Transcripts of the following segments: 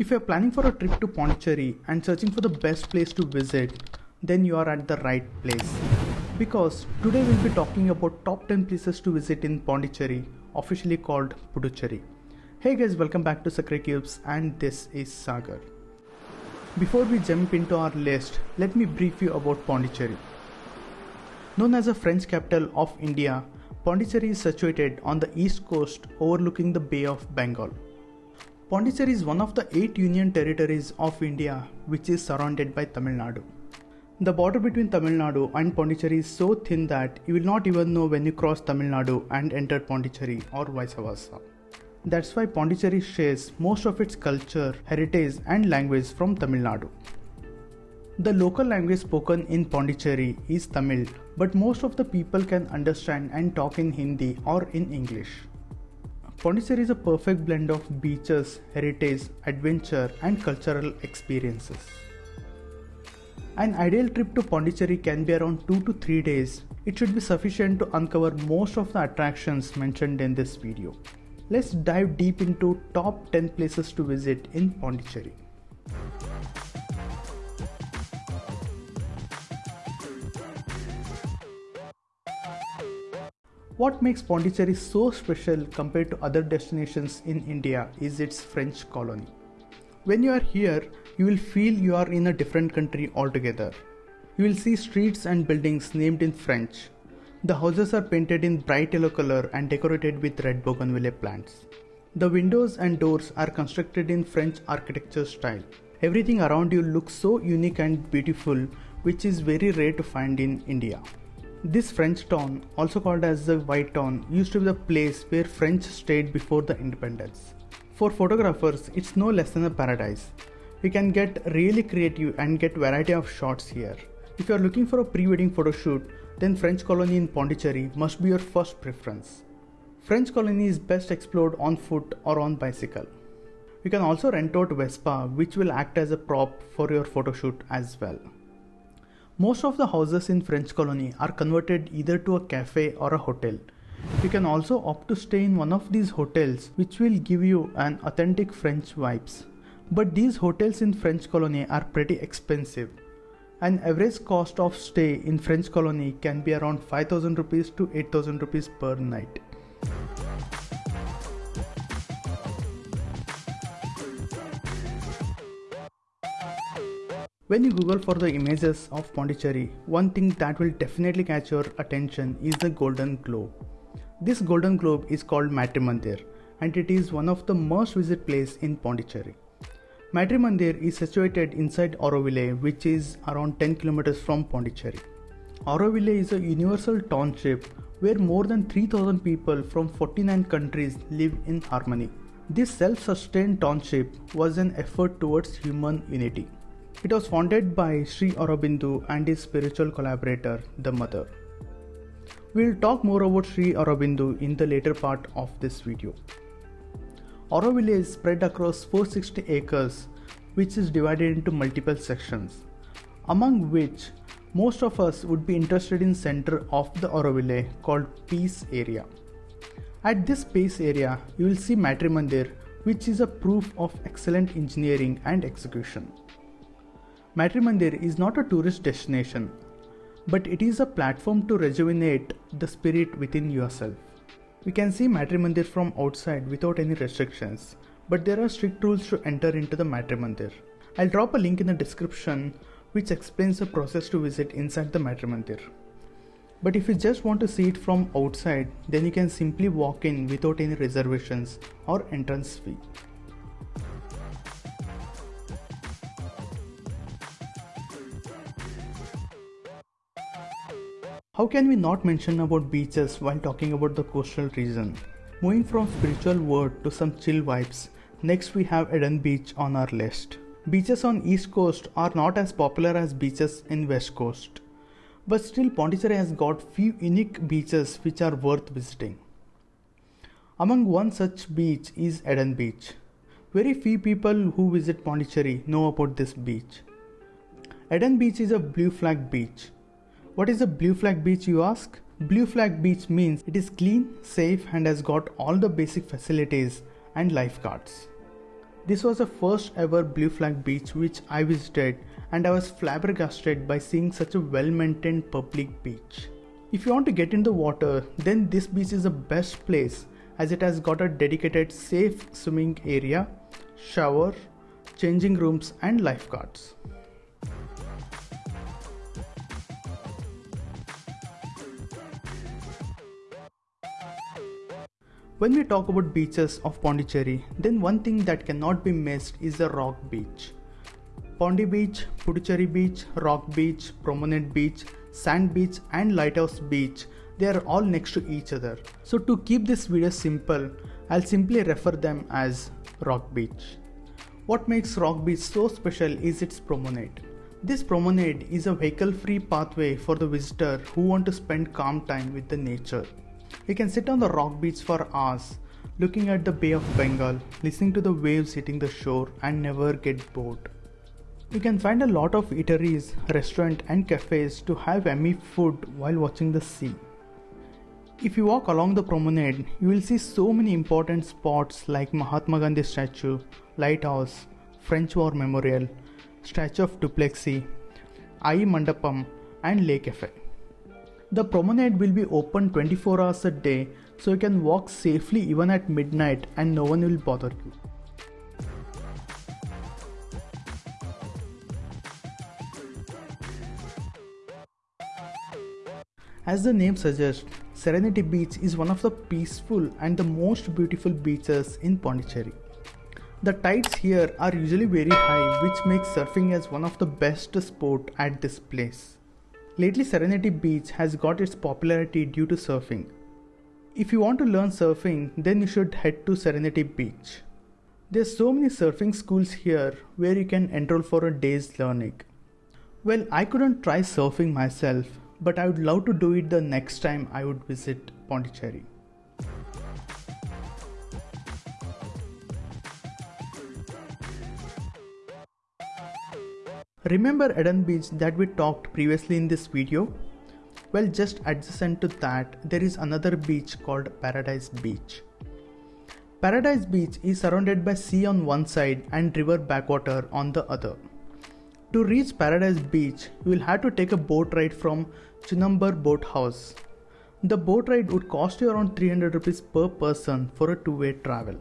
If you're planning for a trip to Pondicherry and searching for the best place to visit, then you are at the right place. Because today we'll be talking about top 10 places to visit in Pondicherry, officially called Puducherry. Hey guys, welcome back to Sakre Cubes and this is Sagar. Before we jump into our list, let me brief you about Pondicherry. Known as the French capital of India, Pondicherry is situated on the east coast overlooking the Bay of Bengal. Pondicherry is one of the eight union territories of India which is surrounded by Tamil Nadu. The border between Tamil Nadu and Pondicherry is so thin that you will not even know when you cross Tamil Nadu and enter Pondicherry or vice versa. That's why Pondicherry shares most of its culture, heritage, and language from Tamil Nadu. The local language spoken in Pondicherry is Tamil, but most of the people can understand and talk in Hindi or in English. Pondicherry is a perfect blend of beaches, heritage, adventure, and cultural experiences. An ideal trip to Pondicherry can be around 2 to 3 days. It should be sufficient to uncover most of the attractions mentioned in this video. Let's dive deep into top 10 places to visit in Pondicherry. What makes Pondicherry so special compared to other destinations in India is its French colony. When you are here, you will feel you are in a different country altogether. You will see streets and buildings named in French. The houses are painted in bright yellow color and decorated with red bougainvillea plants. The windows and doors are constructed in French architecture style. Everything around you looks so unique and beautiful, which is very rare to find in India. This French town, also called as the White Town, used to be the place where French stayed before the independence. For photographers, it's no less than a paradise. You can get really creative and get variety of shots here. If you are looking for a pre-wedding photo shoot, then French colony in Pondicherry must be your first preference. French colony is best explored on foot or on bicycle. You can also rent out Vespa which will act as a prop for your photo shoot as well. Most of the houses in French colony are converted either to a cafe or a hotel. You can also opt to stay in one of these hotels which will give you an authentic French vibes. But these hotels in French colony are pretty expensive. An average cost of stay in French colony can be around 5000 rupees to 8000 rupees per night. When you Google for the images of Pondicherry, one thing that will definitely catch your attention is the Golden Globe. This Golden Globe is called Matrimandir and it is one of the most visited place in Pondicherry. Matrimandir is situated inside Auroville which is around 10 kilometers from Pondicherry. Auroville is a universal township where more than 3000 people from 49 countries live in harmony. This self-sustained township was an effort towards human unity. It was founded by Sri Aurobindo and his spiritual collaborator, the Mother. We'll talk more about Sri Aurobindo in the later part of this video. Auroville is spread across 460 acres, which is divided into multiple sections, among which most of us would be interested in center of the Auroville called Peace Area. At this Peace Area, you will see Matrimandir, which is a proof of excellent engineering and execution. Matrimandir is not a tourist destination, but it is a platform to rejuvenate the spirit within yourself. We can see Matrimandir from outside without any restrictions, but there are strict rules to enter into the Matrimandir. I'll drop a link in the description which explains the process to visit inside the Matrimandir. But if you just want to see it from outside, then you can simply walk in without any reservations or entrance fee. How can we not mention about beaches while talking about the coastal region? Moving from spiritual world to some chill vibes, next we have Eden Beach on our list. Beaches on east coast are not as popular as beaches in west coast. But still Pondicherry has got few unique beaches which are worth visiting. Among one such beach is Eden Beach. Very few people who visit Pondicherry know about this beach. Eden Beach is a blue flag beach. What is a blue flag beach you ask? Blue flag beach means it is clean, safe and has got all the basic facilities and lifeguards. This was the first ever Blue Flag beach which I visited and I was flabbergasted by seeing such a well maintained public beach. If you want to get in the water, then this beach is the best place as it has got a dedicated safe swimming area, shower, changing rooms and lifeguards. When we talk about beaches of Pondicherry, then one thing that cannot be missed is the rock beach. Pondi Beach, Puducherry Beach, Rock Beach, Promenade Beach, Sand Beach and Lighthouse Beach, they are all next to each other. So to keep this video simple, I'll simply refer them as Rock Beach. What makes Rock Beach so special is its promenade. This promenade is a vehicle-free pathway for the visitor who want to spend calm time with the nature. You can sit on the rock beach for hours, looking at the Bay of Bengal, listening to the waves hitting the shore and never get bored. You can find a lot of eateries, restaurants and cafes to have yummy food while watching the sea. If you walk along the promenade, you will see so many important spots like Mahatma Gandhi statue, lighthouse, French War Memorial, Statue of Dupleix, Aayi Mandapam and Le Cafe. The promenade will be open 24 hours a day so you can walk safely even at midnight and no one will bother you. As the name suggests, Serenity Beach is one of the peaceful and the most beautiful beaches in Pondicherry. The tides here are usually very high which makes surfing as one of the best sport at this place. Lately Serenity Beach has got its popularity due to surfing. If you want to learn surfing then you should head to Serenity Beach. There's so many surfing schools here where you can enroll for a day's learning. Well, I couldn't try surfing myself, but I would love to do it the next time I would visit Pondicherry. Remember Eden Beach that we talked previously in this video? Well, just adjacent to that, there is another beach called Paradise Beach. Paradise Beach is surrounded by sea on one side and river backwater on the other. To reach Paradise Beach, you will have to take a boat ride from Chunambar Boat House. The boat ride would cost you around 300 rupees per person for a two-way travel.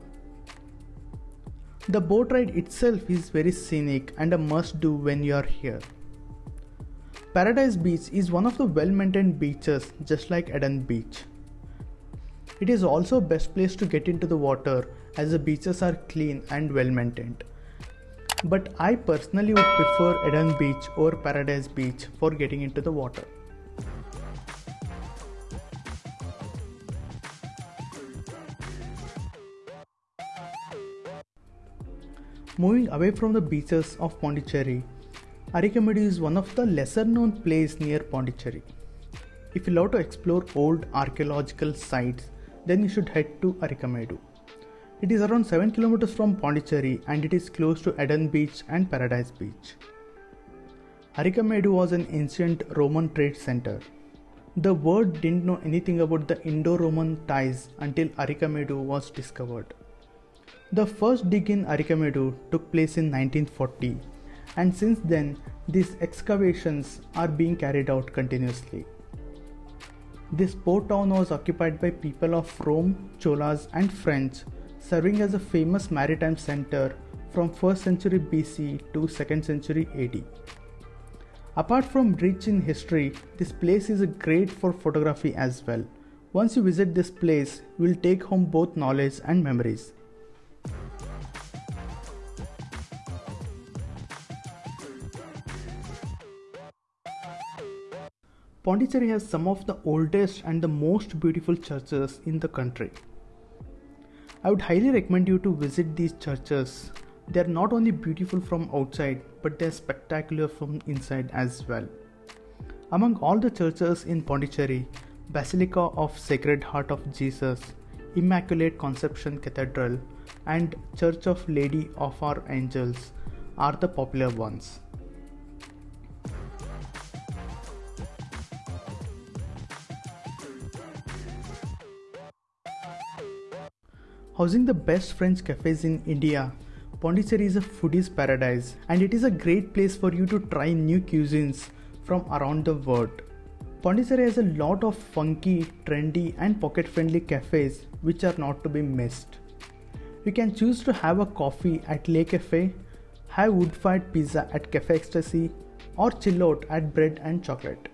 The boat ride itself is very scenic and a must do when you are here. Paradise Beach is one of the well maintained beaches just like Eden Beach. It is also best place to get into the water as the beaches are clean and well maintained but I personally would prefer Eden Beach or Paradise Beach for getting into the water. Moving away from the beaches of Pondicherry, Arikamedu is one of the lesser known places near Pondicherry. If you love to explore old archaeological sites, then you should head to Arikamedu. It is around 7 kilometers from Pondicherry and it is close to Eden Beach and Paradise Beach. Arikamedu was an ancient Roman trade center. The world didn't know anything about the Indo-Roman ties until Arikamedu was discovered. The first dig in Arikamedu took place in 1940 and since then these excavations are being carried out continuously. This port town was occupied by people of Rome, Cholas and French serving as a famous maritime center from 1st century BC to 2nd century AD. Apart from rich in history, this place is great for photography as well. Once you visit this place, you will take home both knowledge and memories. Pondicherry has some of the oldest and the most beautiful churches in the country. I would highly recommend you to visit these churches. They are not only beautiful from outside, but they are spectacular from inside as well. Among all the churches in Pondicherry, Basilica of Sacred Heart of Jesus, Immaculate Conception Cathedral, and Church of Lady of Our Angels are the popular ones. Housing the best French cafes in India, Pondicherry is a foodie's paradise and it is a great place for you to try new cuisines from around the world. Pondicherry has a lot of funky, trendy and pocket-friendly cafes which are not to be missed. You can choose to have a coffee at Le Cafe, have wood-fired pizza at Cafe Xtasi or chill out at Bread and Chocolate.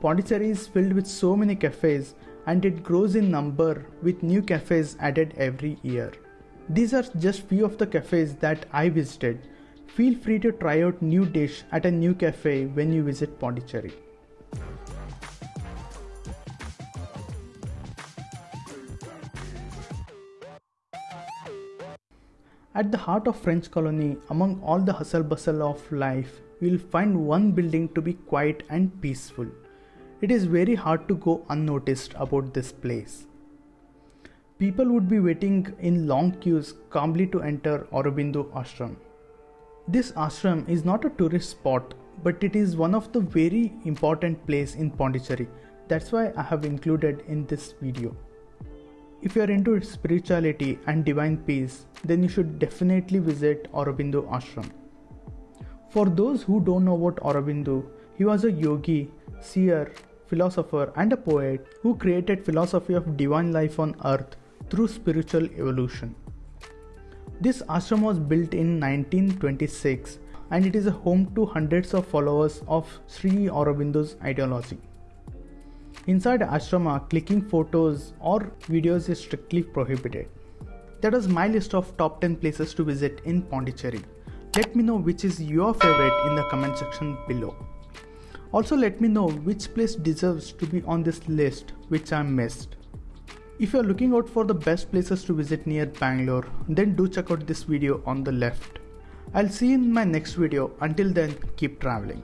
Pondicherry is filled with so many cafes and it grows in number with new cafes added every year. These are just few of the cafes that I visited. Feel free to try out new dish at a new cafe when you visit Pondicherry. At the heart of French colony, among all the hustle bustle of life, you will find one building to be quiet and peaceful. It is very hard to go unnoticed about this place. People would be waiting in long queues calmly to enter Aurobindo ashram. This ashram is not a tourist spot, but it is one of the very important place in Pondicherry. That's why I have included in this video. If you are into spirituality and divine peace, then you should definitely visit Aurobindo ashram. For those who don't know about Aurobindo, he was a yogi, seer, philosopher and a poet who created philosophy of divine life on earth through spiritual evolution. This ashram was built in 1926 and it is a home to hundreds of followers of Sri Aurobindo's ideology. Inside ashrama, clicking photos or videos is strictly prohibited. That was my list of top 10 places to visit in Pondicherry. Let me know which is your favorite in the comment section below. Also let me know which place deserves to be on this list which I missed. If you are looking out for the best places to visit near Bangalore, then do check out this video on the left. I'll see you in my next video. Until then, keep traveling.